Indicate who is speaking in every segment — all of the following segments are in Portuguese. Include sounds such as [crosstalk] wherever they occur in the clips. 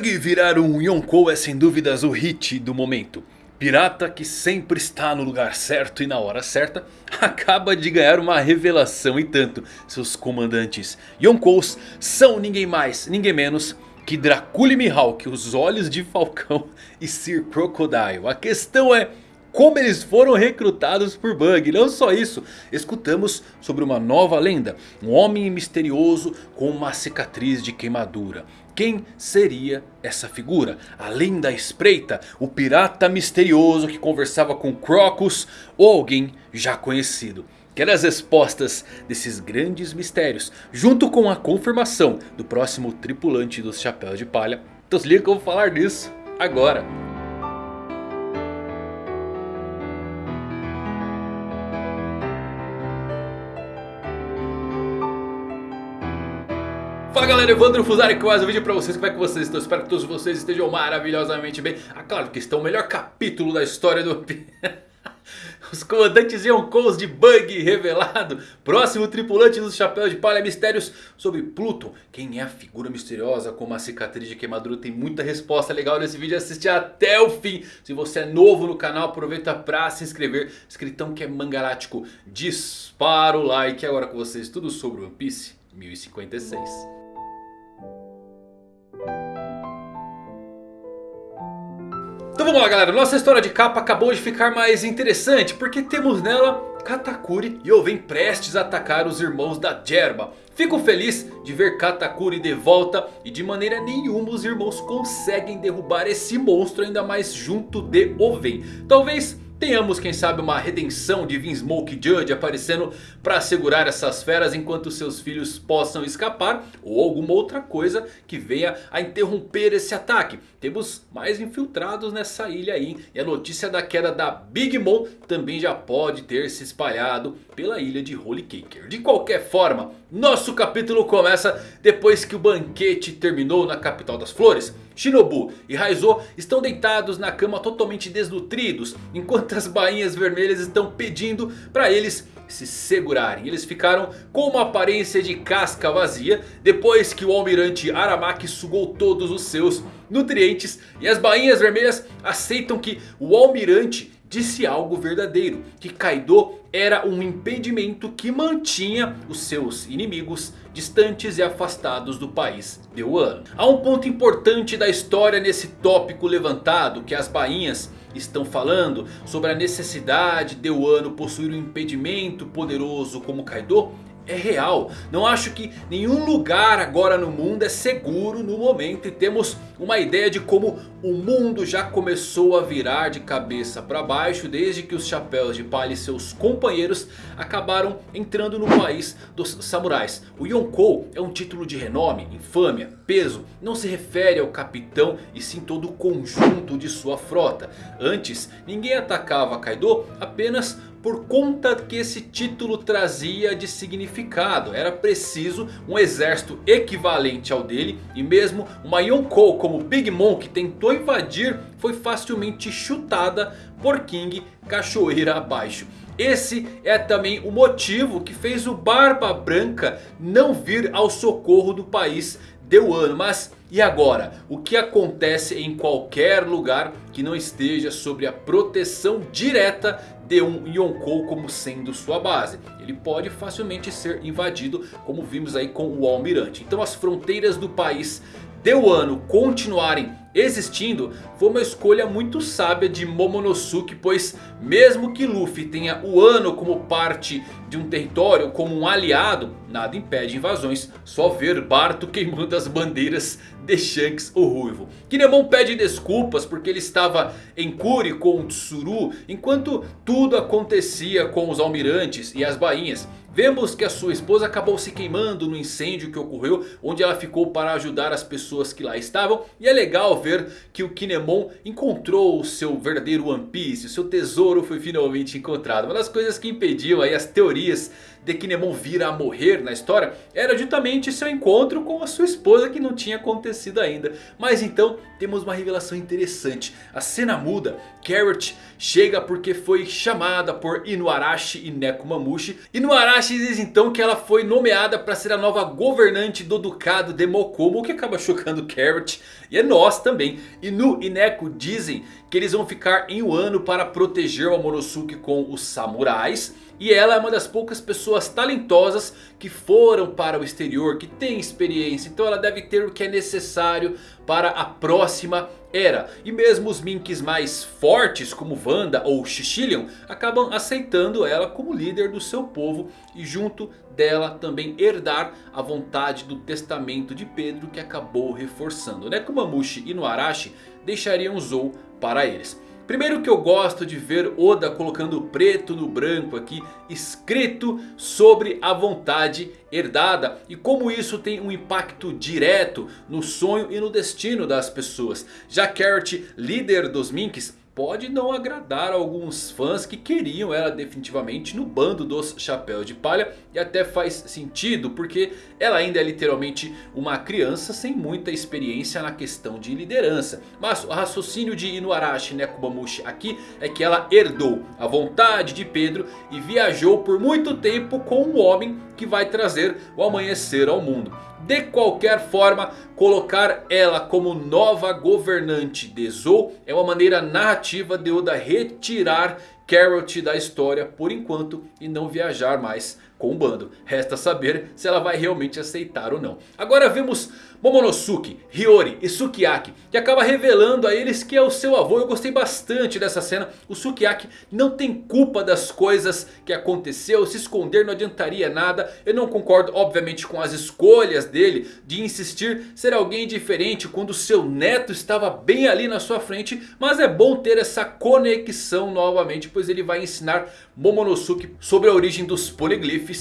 Speaker 1: Bug virar um Yonkou é sem dúvidas o hit do momento. Pirata que sempre está no lugar certo e na hora certa [laughs] acaba de ganhar uma revelação e tanto. Seus comandantes Yonkous são ninguém mais, ninguém menos que Dracula Mihawk, os olhos de Falcão e Sir Crocodile. A questão é como eles foram recrutados por Bug. Não só isso, escutamos sobre uma nova lenda. Um homem misterioso com uma cicatriz de queimadura. Quem seria essa figura? Além da espreita, o pirata misterioso que conversava com Crocus ou alguém já conhecido? Quer as respostas desses grandes mistérios, junto com a confirmação do próximo tripulante dos Chapéus de Palha? Então se liga que eu vou falar disso agora. Galera, Evandro Fusari com mais um vídeo pra vocês, como é que vocês estão? Espero que todos vocês estejam maravilhosamente bem. Ah, claro que estão o melhor capítulo da história do [laughs] Os comandantes Yonkous de Bug revelado. Próximo tripulante dos Chapéus de Palha Mistérios sobre Pluton. Quem é a figura misteriosa com uma cicatriz de queimadura? Tem muita resposta legal nesse vídeo, assiste até o fim. Se você é novo no canal, aproveita pra se inscrever. Escritão que é mangalático, dispara o like. Agora com vocês tudo sobre One Piece 1056 Então vamos lá galera, nossa história de capa acabou de ficar mais interessante porque temos nela Katakuri e Oven prestes a atacar os irmãos da Jerba. Fico feliz de ver Katakuri de volta e de maneira nenhuma os irmãos conseguem derrubar esse monstro ainda mais junto de Oven. Talvez Tenhamos quem sabe uma redenção de Vinsmoke Judge aparecendo para segurar essas feras enquanto seus filhos possam escapar. Ou alguma outra coisa que venha a interromper esse ataque. Temos mais infiltrados nessa ilha aí. E a notícia da queda da Big Mom também já pode ter se espalhado pela ilha de Holy Caker. De qualquer forma, nosso capítulo começa depois que o banquete terminou na capital das flores. Shinobu e Raizo estão deitados na cama totalmente desnutridos. Enquanto as bainhas vermelhas estão pedindo para eles se segurarem. Eles ficaram com uma aparência de casca vazia. Depois que o almirante Aramaki sugou todos os seus nutrientes. E as bainhas vermelhas aceitam que o almirante disse algo verdadeiro. Que Kaido era um impedimento que mantinha os seus inimigos distantes e afastados do país de Wano. Há um ponto importante da história nesse tópico levantado que as bainhas estão falando sobre a necessidade de Wano possuir um impedimento poderoso como Kaido é real. Não acho que nenhum lugar agora no mundo é seguro no momento. E temos uma ideia de como o mundo já começou a virar de cabeça para baixo. Desde que os Chapéus de Palha e seus companheiros acabaram entrando no país dos samurais. O Yonkou é um título de renome, infâmia, peso. Não se refere ao capitão e sim todo o conjunto de sua frota. Antes ninguém atacava Kaido apenas por conta que esse título trazia de significado. Era preciso um exército equivalente ao dele. E mesmo uma Yonkou como Big Mom que tentou invadir foi facilmente chutada por King cachoeira abaixo. Esse é também o motivo que fez o Barba Branca não vir ao socorro do país de Wano. Mas e agora? O que acontece em qualquer lugar que não esteja sob a proteção direta de um Yonkou como sendo sua base. Ele pode facilmente ser invadido como vimos aí com o Almirante. Então as fronteiras do país de Wano continuarem existindo foi uma escolha muito sábia de Momonosuke. Pois mesmo que Luffy tenha o Ano como parte de um território, como um aliado, nada impede invasões. Só ver Barto queimando as bandeiras de Shanks o Ruivo. Kinemon pede desculpas porque ele estava em Kuri com Tsuru. Enquanto tudo acontecia com os almirantes e as bainhas. Vemos que a sua esposa acabou se queimando no incêndio que ocorreu. Onde ela ficou para ajudar as pessoas que lá estavam. E é legal ver que o Kinemon encontrou o seu verdadeiro One Piece. O seu tesouro foi finalmente encontrado. Uma das coisas que impediam aí as teorias de Kinemon vir a morrer na história era justamente seu encontro com a sua esposa que não tinha acontecido ainda. Mas então temos uma revelação interessante. A cena muda, Carrot chega porque foi chamada por Inuarashi e Nekomamushi. Inuarashi diz então que ela foi nomeada para ser a nova governante do ducado de Mokomo. O que acaba chocando Carrot e é nós também. Inu e Neko dizem que eles vão ficar em Wano para proteger o Momonosuke com os samurais. E ela é uma das poucas pessoas talentosas que foram para o exterior, que tem experiência. Então ela deve ter o que é necessário para a próxima era. E mesmo os Minks mais fortes como Wanda ou Shishilion acabam aceitando ela como líder do seu povo. E junto dela também herdar a vontade do testamento de Pedro que acabou reforçando. Nekomamushi e Noarashi deixariam Zou para eles. Primeiro que eu gosto de ver Oda colocando preto no branco aqui, escrito sobre a vontade herdada. E como isso tem um impacto direto no sonho e no destino das pessoas. Já Carrot, líder dos Minks, pode não agradar alguns fãs que queriam ela definitivamente no bando dos chapéus de palha. E até faz sentido porque ela ainda é literalmente uma criança sem muita experiência na questão de liderança. Mas o raciocínio de Inuarashi Nekomamushi aqui é que ela herdou a vontade de Pedro e viajou por muito tempo com um homem que vai trazer o amanhecer ao mundo. De qualquer forma, colocar ela como nova governante de Zou é uma maneira narrativa de Oda retirar Carrot da história por enquanto e não viajar mais com o bando. Resta saber se ela vai realmente aceitar ou não. Agora vemos Momonosuke, Hiyori e Sukiyaki. Que acaba revelando a eles que é o seu avô. Eu gostei bastante dessa cena. O Sukiyaki não tem culpa das coisas que aconteceu. Se esconder não adiantaria nada. Eu não concordo obviamente com as escolhas dele. De insistir ser alguém diferente quando seu neto estava bem ali na sua frente. Mas é bom ter essa conexão novamente. Pois ele vai ensinar Momonosuke sobre a origem dos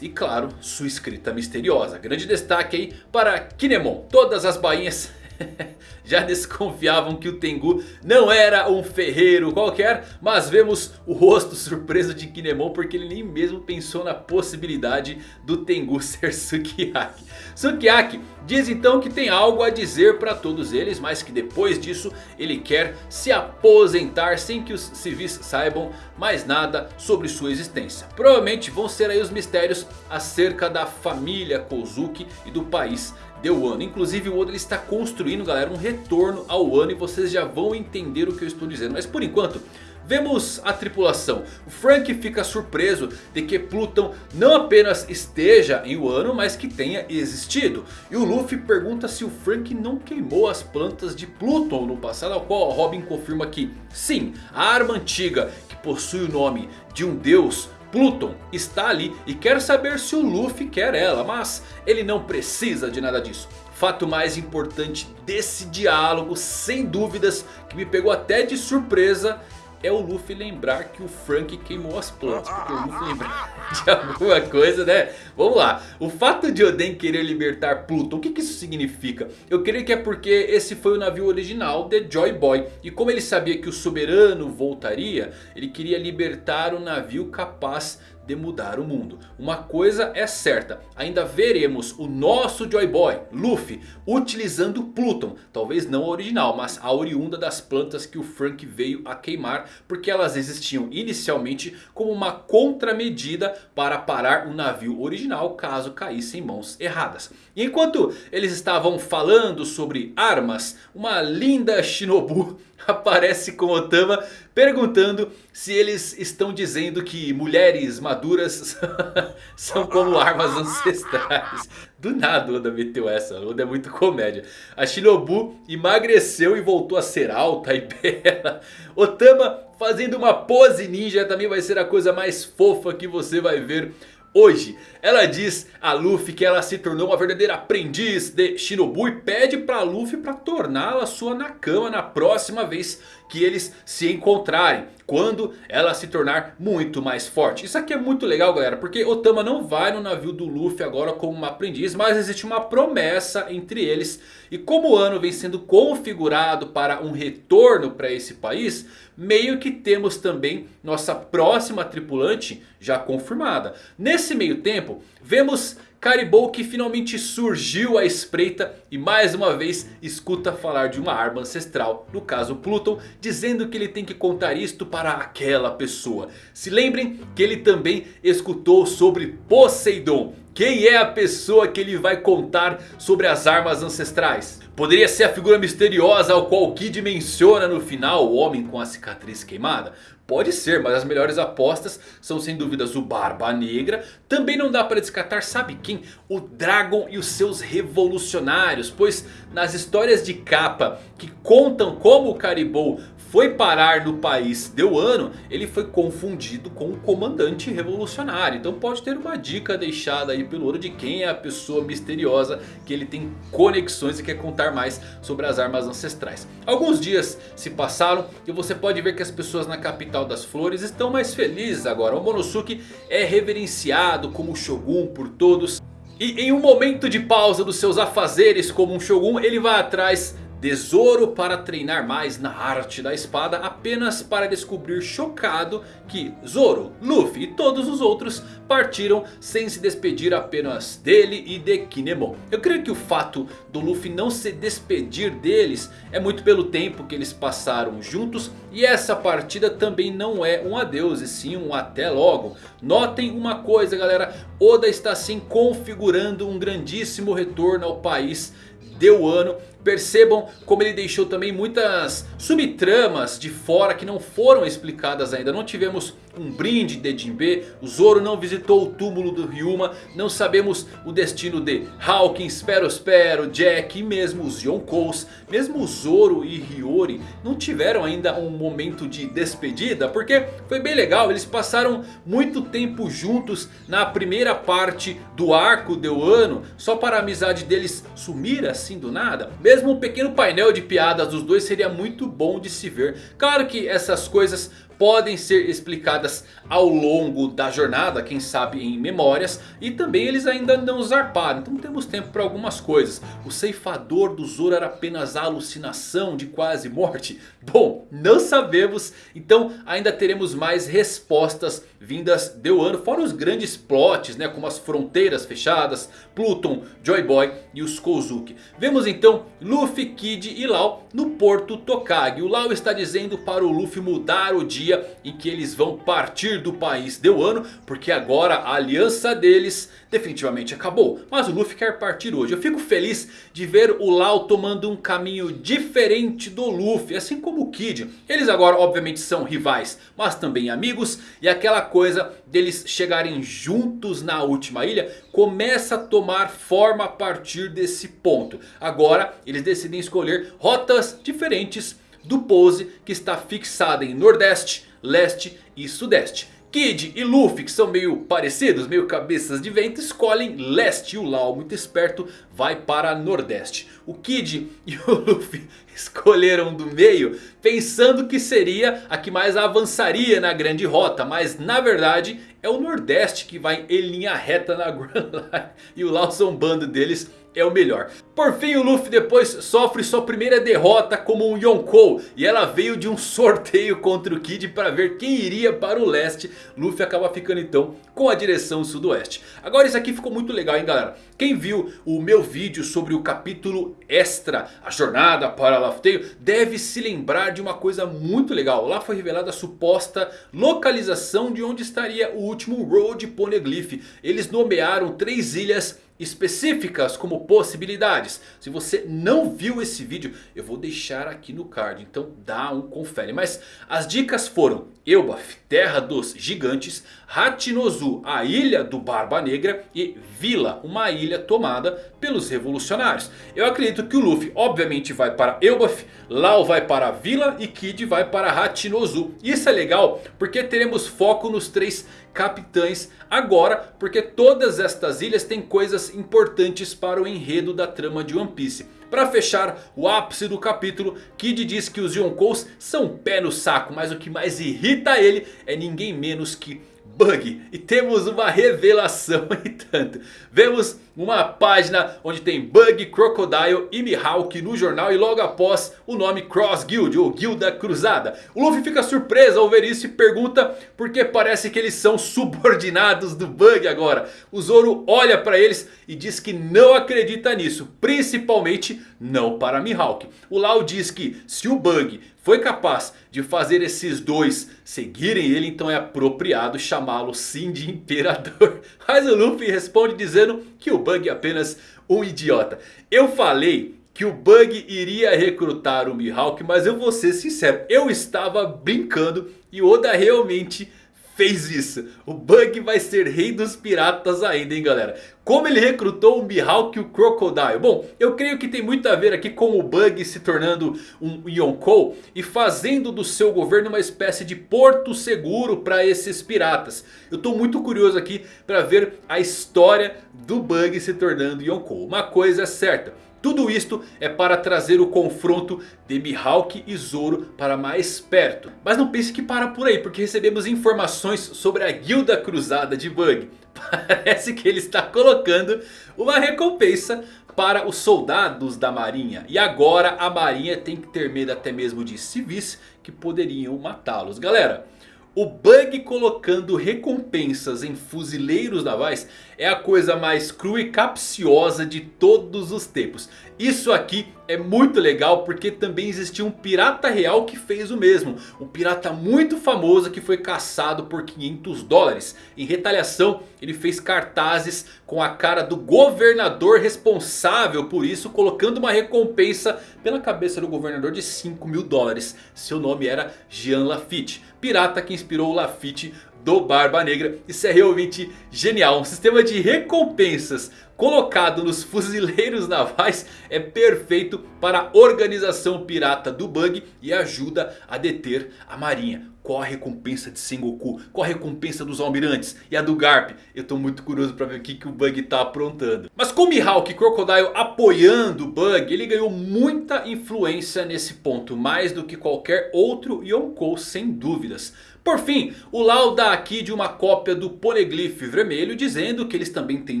Speaker 1: E claro, sua escrita misteriosa. Grande destaque aí para Kinemon todas as bainhas [laughs] já desconfiavam que o Tengu não era um ferreiro qualquer. Mas vemos o rosto surpreso de Kinemon porque ele nem mesmo pensou na possibilidade do Tengu [laughs] ser Sukiyaki. Sukiyaki diz então que tem algo a dizer para todos eles. Mas que depois disso ele quer se aposentar sem que os civis saibam mais nada sobre sua existência. Provavelmente vão ser aí os mistérios acerca da família Kozuki e do país de Wano. Inclusive o Oda ele está construindo galera um retorno ao Wano e vocês já vão entender o que eu estou dizendo. Mas por enquanto... Vemos a tripulação. O Frank fica surpreso de que Pluton não apenas esteja em Wano, mas que tenha existido. E o Luffy pergunta se o Frank não queimou as plantas de Pluton no passado. Ao qual Robin confirma que sim, a arma antiga que possui o nome de um deus Pluton está ali e quer saber se o Luffy quer ela. Mas ele não precisa de nada disso. Fato mais importante desse diálogo, sem dúvidas, que me pegou até de surpresa é o Luffy lembrar que o Frank queimou as plantas. Porque o Luffy lembrar [laughs] de alguma coisa, né? Vamos lá. O fato de Oden querer libertar Pluton, o que, que isso significa? Eu creio que é porque esse foi o navio original de Joy Boy. E como ele sabia que o soberano voltaria, ele queria libertar o navio capaz de mudar o mundo. Uma coisa é certa, ainda veremos o nosso Joy Boy, Luffy, utilizando Pluton. Talvez não a original, mas a oriunda das plantas que o Frank veio a queimar. Porque elas existiam inicialmente como uma contramedida para parar o navio original caso caísse em mãos erradas. E enquanto eles estavam falando sobre armas, uma linda Shinobu [laughs] aparece com Otama perguntando se eles estão dizendo que mulheres maduras [laughs] são como armas ancestrais. Do nada Oda meteu essa, Oda é muito comédia. A Shinobu emagreceu e voltou a ser alta e [laughs] bela. Otama fazendo uma pose ninja também vai ser a coisa mais fofa que você vai ver hoje. Ela diz a Luffy que ela se tornou uma verdadeira aprendiz de Shinobu e pede para Luffy para torná-la sua Nakama na próxima vez que eles se encontrarem. Quando ela se tornar muito mais forte. Isso aqui é muito legal galera. Porque Otama não vai no navio do Luffy agora como uma aprendiz. Mas existe uma promessa entre eles. E como o ano vem sendo configurado para um retorno para esse país. Meio que temos também nossa próxima tripulante já confirmada. Nesse meio tempo vemos Caribou que finalmente surgiu à espreita e mais uma vez escuta falar de uma arma ancestral. No caso Pluton, dizendo que ele tem que contar isto para aquela pessoa. Se lembrem que ele também escutou sobre Poseidon. Quem é a pessoa que ele vai contar sobre as armas ancestrais? Poderia ser a figura misteriosa ao qual Kid menciona no final, o homem com a cicatriz queimada? Pode ser, mas as melhores apostas são sem dúvidas o Barba Negra. Também não dá para descartar, sabe quem? O Dragon e os seus revolucionários. Pois nas histórias de capa que contam como o Caribou foi parar no país deu ano, ele foi confundido com um comandante revolucionário. Então pode ter uma dica deixada aí pelo ouro de quem é a pessoa misteriosa que ele tem conexões e quer contar mais sobre as armas ancestrais. Alguns dias se passaram e você pode ver que as pessoas na capital das flores estão mais felizes agora. O Monosuke é reverenciado como Shogun por todos. E em um momento de pausa dos seus afazeres como um Shogun, ele vai atrás de Zoro para treinar mais na arte da espada apenas para descobrir chocado que Zoro, Luffy e todos os outros partiram sem se despedir apenas dele e de Kinemon. Eu creio que o fato do Luffy não se despedir deles é muito pelo tempo que eles passaram juntos e essa partida também não é um adeus e sim um até logo. Notem uma coisa galera, Oda está sim configurando um grandíssimo retorno ao país deu ano. Percebam como ele deixou também muitas subtramas de fora que não foram explicadas ainda. Não tivemos um brinde de Jinbe. O Zoro não visitou o túmulo do Ryuma. Não sabemos o destino de Hawkins, Perospero, Jack e mesmo os Yonkous. Mesmo Zoro e Hiyori não tiveram ainda um momento de despedida. Porque foi bem legal. Eles passaram muito tempo juntos na primeira parte do arco de Wano. Só para a amizade deles sumir assim do nada. Mesmo um pequeno painel de piadas dos dois seria muito bom de se ver. Claro que essas coisas podem ser explicadas ao longo da jornada, quem sabe em memórias. E também eles ainda não zarparam, então temos tempo para algumas coisas. O ceifador do Zoro era apenas alucinação de quase morte? [laughs] Bom, não sabemos, então ainda teremos mais respostas vindas de Wano. Fora os grandes plots, né, como as fronteiras fechadas, Pluton, Joy Boy e os Kozuki. Vemos então Luffy, Kid e Lau no porto Tokage. O Lau está dizendo para o Luffy mudar o dia dia em que eles vão partir do país de Wano. Porque agora a aliança deles definitivamente acabou. Mas o Luffy quer partir hoje. Eu fico feliz de ver o Lau tomando um caminho diferente do Luffy. Assim como o Kid. Eles agora obviamente são rivais. Mas também amigos. E aquela coisa deles chegarem juntos na última ilha. Começa a tomar forma a partir desse ponto. Agora eles decidem escolher rotas diferentes do pose que está fixada em Nordeste, Leste e Sudeste. Kid e Luffy, que são meio parecidos, meio cabeças de vento, escolhem leste. E o Lau, muito esperto, vai para nordeste. O Kid [laughs] e o Luffy escolheram do meio, pensando que seria a que mais avançaria na grande rota. Mas na verdade é o nordeste que vai em linha reta na [laughs] Grand Line. E o Lau zombando deles é o melhor. Por fim o Luffy depois sofre sua primeira derrota como um Yonkou. E ela veio de um [laughs] sorteio contra o Kid para ver quem iria para o leste. Luffy acaba ficando então com a direção sudoeste. Agora isso aqui ficou muito legal hein galera. Quem viu o meu vídeo sobre o capítulo extra, a jornada para Tale, deve se lembrar de uma coisa muito legal. Lá foi revelada a suposta localização de onde estaria o último Road Poneglyph. Eles nomearam três ilhas específicas como possibilidades. Se você não viu esse vídeo, eu vou deixar aqui no card. Então dá um confere. Mas as dicas foram Elbaf, Terra dos Gigantes, Hachinozu, a ilha do Barba Negra e Vila, uma ilha tomada pelos revolucionários. Eu acredito que o Luffy obviamente vai para Elbaf, Lau vai para Vila e Kid vai para Hachinozu. Isso é legal porque teremos foco nos três capitães agora. Porque todas estas ilhas têm coisas importantes para o enredo da trama de One Piece. Para fechar o ápice do capítulo, Kid diz que os Yonkous são pé no saco. Mas o que mais irrita ele é ninguém menos que Bug. E temos uma revelação [laughs] e tanto. Vemos uma página onde tem Bug, Crocodile e Mihawk no jornal. E logo após o nome Cross Guild ou Guilda Cruzada. O Luffy fica surpreso ao ver isso e pergunta porque parece que eles são [laughs] subordinados do Bug agora. O Zoro olha para eles e diz que não acredita nisso. Principalmente não para Mihawk. O Lau diz que se o Bug foi capaz de fazer esses dois seguirem ele, então é apropriado chamá-lo sim de Imperador. [laughs] Mas o Luffy responde dizendo que o Bug apenas um idiota. Eu falei que o Bug iria recrutar o Mihawk, mas eu vou ser sincero, eu estava brincando e Oda realmente fez isso. O Bug vai ser rei dos piratas ainda, hein galera. Como ele recrutou o Mihawk e o Crocodile? Bom, eu creio que tem muito a ver aqui com o Bug se tornando um Yonkou. E fazendo do seu governo uma espécie de porto seguro para esses piratas. Eu estou muito curioso aqui para ver a história do Bug se tornando Yonkou. Uma coisa é certa. Tudo isto é para trazer o confronto de Mihawk e Zoro para mais perto. Mas não pense que para por aí, porque recebemos informações sobre a Guilda Cruzada de Bug. [laughs] Parece que ele está colocando uma recompensa para os soldados da marinha. E agora a marinha tem que ter medo até mesmo de civis que poderiam matá-los. Galera... O Bug colocando recompensas em fuzileiros navais é a coisa mais crua e capciosa de todos os tempos. Isso aqui é muito legal porque também existia um pirata real que fez o mesmo. Um pirata muito famoso que foi caçado por 500 dólares. Em retaliação ele fez cartazes com a cara do governador responsável por isso. Colocando uma recompensa pela cabeça do governador de 5 mil dólares. Seu nome era Jean Lafitte. Pirata que inspirou o Lafitte do Barba Negra. Isso é realmente genial. Um sistema de recompensas colocado nos fuzileiros navais é perfeito para a organização pirata do Bug e ajuda a deter a marinha. Qual a recompensa de Sengoku? Qual a recompensa dos almirantes? E a do Garp? Eu estou muito curioso para ver o que, que o Bug está aprontando. Mas com Mihawk e Crocodile apoiando o Bug, ele ganhou muita influência nesse ponto. Mais do que qualquer outro Yonkou sem dúvidas. Por fim, o Lau dá aqui de uma cópia do Poneglyph vermelho dizendo que eles também têm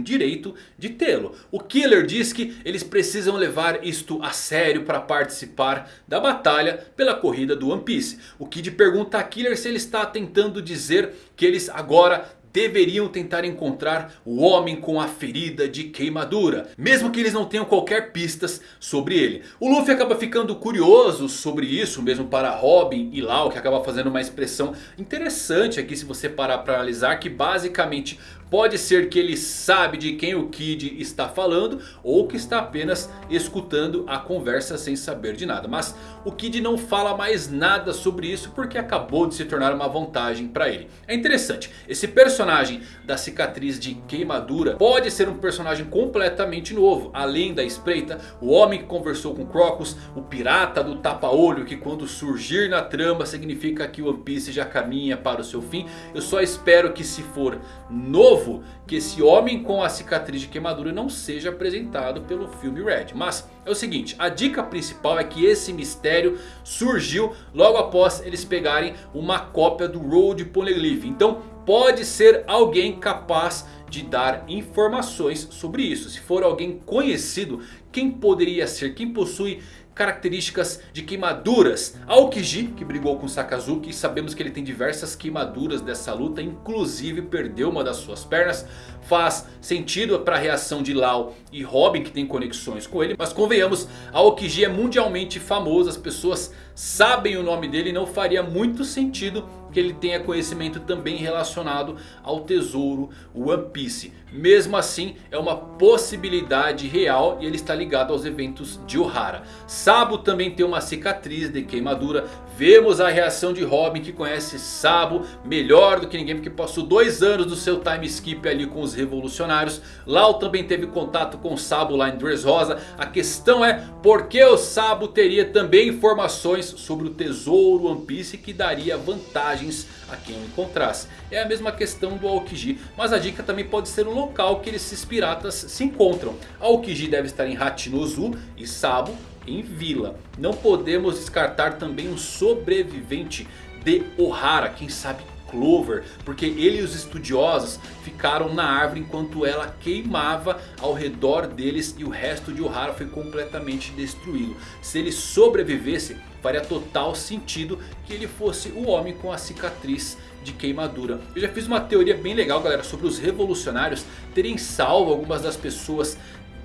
Speaker 1: direito de tê-lo. O Killer diz que eles precisam levar isto a sério para participar da batalha pela corrida do One Piece. O Kid pergunta a Killer se ele está tentando dizer que eles agora deveriam tentar encontrar o homem com a ferida de queimadura. Mesmo que eles não tenham qualquer pistas sobre ele. O Luffy acaba ficando curioso sobre isso mesmo para Robin e Lau. Que acaba fazendo uma expressão interessante aqui se você parar para analisar. Que basicamente Pode ser que ele sabe de quem o Kid está falando. Ou que está apenas escutando a conversa sem saber de nada. Mas o Kid não fala mais nada sobre isso. Porque acabou de se tornar uma vantagem para ele. É interessante. Esse personagem da cicatriz de queimadura. Pode ser um personagem completamente novo. Além da espreita. O homem que conversou com Crocus. O pirata do tapa-olho. Que quando surgir na trama significa que One Piece já caminha para o seu fim. Eu só espero que se for novo novo que esse homem com a cicatriz de queimadura não seja apresentado pelo filme Red. Mas é o seguinte, a dica principal é que esse mistério surgiu logo após eles pegarem uma cópia do Road Poneglyph. Então pode ser alguém capaz de dar informações sobre isso. Se for alguém conhecido, quem poderia ser? Quem possui características de queimaduras. Aokiji, que brigou com Sakazuki, sabemos que ele tem diversas queimaduras dessa luta, inclusive perdeu uma das suas pernas. Faz sentido para a reação de Lau e Robin que tem conexões com ele, mas convenhamos, Aokiji é mundialmente famoso, as pessoas sabem o nome dele e não faria muito sentido que ele tenha conhecimento também relacionado ao tesouro One Piece. Mesmo assim é uma possibilidade real e ele está ligado aos eventos de Ohara. Sabo também tem uma cicatriz de queimadura. Vemos a reação de Robin que conhece Sabo melhor do que ninguém. Porque passou dois anos do seu time skip ali com os revolucionários. Lau também teve contato com Sabo lá em Dressrosa. A questão é por que o Sabo teria também informações sobre o tesouro One Piece que daria vantagens a quem o encontrasse. É a mesma questão do Aokiji. Mas a dica também pode ser o local que esses piratas se encontram. Aokiji deve estar em Hachinozu e Sabo em Vila. Não podemos descartar também um sobrevivente de Ohara. Quem sabe Clover. Porque ele e os estudiosos ficaram na árvore enquanto ela queimava ao redor deles. E o resto de Ohara foi completamente destruído. Se ele sobrevivesse faria total sentido que ele fosse o homem com a cicatriz de queimadura. Eu já fiz uma teoria bem legal galera sobre os revolucionários terem salvo algumas das pessoas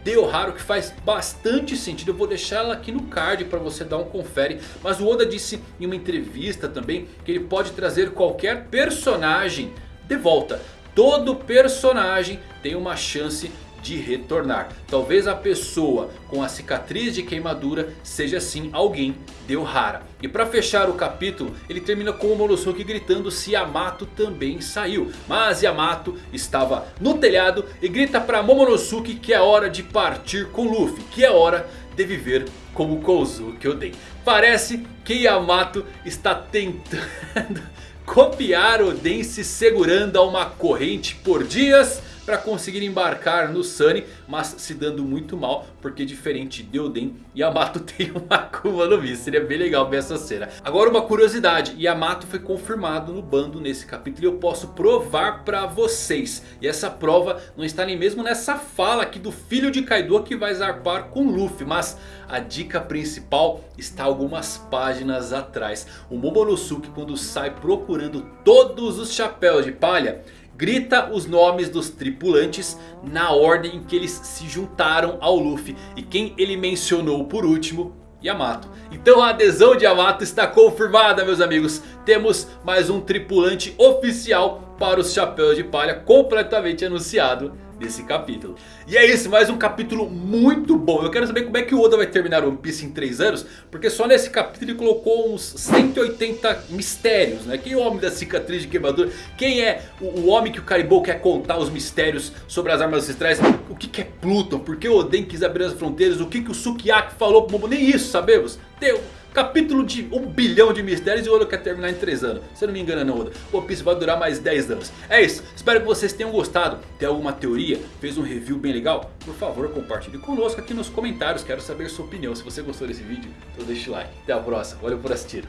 Speaker 1: de Ohara que faz bastante sentido. Eu vou deixar ela aqui no card para você dar um confere. Mas o Oda disse em uma entrevista também que ele pode trazer qualquer personagem de volta. Todo personagem tem uma chance de retornar. Talvez a pessoa com a cicatriz de queimadura seja sim alguém de Ohara. E para fechar o capítulo ele termina com o Momonosuke gritando se Yamato também saiu. Mas Yamato estava no telhado e grita para Momonosuke que é hora de partir com Luffy. Que é hora de viver como Kozuki Oden. Parece que Yamato está tentando [laughs] copiar Oden se segurando a uma corrente por dias para conseguir embarcar no Sunny. Mas se dando muito mal porque diferente de Oden, Yamato [laughs] tem uma Akuma no Mi. Seria bem legal ver essa cena. Agora uma curiosidade, Yamato foi confirmado no bando nesse capítulo e eu posso provar para vocês. E essa prova não está nem mesmo nessa fala aqui do filho de Kaido que vai zarpar com Luffy. Mas a dica principal está algumas páginas atrás. O Momonosuke quando sai procurando todos os chapéus de palha grita os nomes dos tripulantes na ordem em que eles se juntaram ao Luffy. E quem ele mencionou por último Yamato. Então a adesão de Yamato está confirmada meus amigos. Temos mais um tripulante oficial para os Chapéus de Palha completamente anunciado desse capítulo. E é isso, mais um capítulo muito bom. Eu quero saber como é que o Oda vai terminar One Piece em 3 anos. Porque só nesse capítulo ele colocou uns 180 mistérios. Né? Quem é o homem da cicatriz de queimadura? Quem é o, o homem que o Caribou quer contar os mistérios sobre as armas ancestrais? O que, que é Pluton? Por que o Oden quis abrir as fronteiras? O que, que o Sukiyaki falou pro Momo? Nem isso sabemos. Deu. Capítulo de um bilhão de mistérios e o Oda quer terminar em 3 anos. Se eu não me engano não Oda. O Piece vai durar mais 10 anos. É isso. Espero que vocês tenham gostado. Tem alguma teoria? Fez um review bem legal? Por favor compartilhe conosco aqui nos comentários. Quero saber sua opinião. Se você gostou desse vídeo, então deixa o like. Até a próxima. Valeu por assistir.